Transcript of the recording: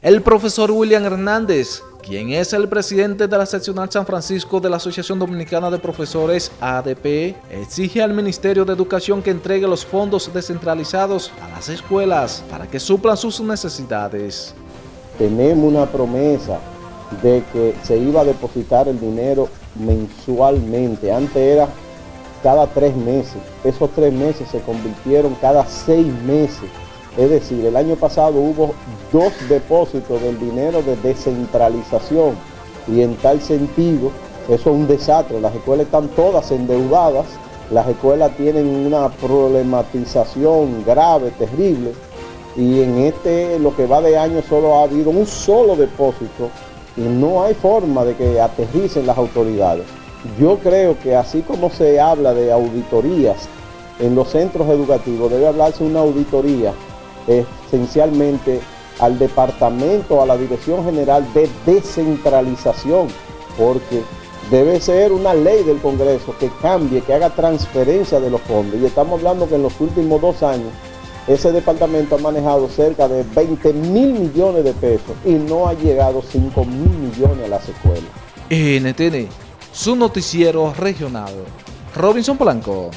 El profesor William Hernández, quien es el presidente de la seccional San Francisco de la Asociación Dominicana de Profesores ADP, exige al Ministerio de Educación que entregue los fondos descentralizados a las escuelas para que suplan sus necesidades. Tenemos una promesa de que se iba a depositar el dinero mensualmente, antes era cada tres meses, esos tres meses se convirtieron cada seis meses. Es decir, el año pasado hubo dos depósitos del dinero de descentralización y en tal sentido eso es un desastre. Las escuelas están todas endeudadas, las escuelas tienen una problematización grave, terrible y en este lo que va de año solo ha habido un solo depósito y no hay forma de que aterricen las autoridades. Yo creo que así como se habla de auditorías en los centros educativos, debe hablarse una auditoría esencialmente al departamento, a la Dirección General de Descentralización, porque debe ser una ley del Congreso que cambie, que haga transferencia de los fondos. Y estamos hablando que en los últimos dos años ese departamento ha manejado cerca de 20 mil millones de pesos y no ha llegado 5 mil millones a las escuelas. NTN, su noticiero regional. Robinson Blanco.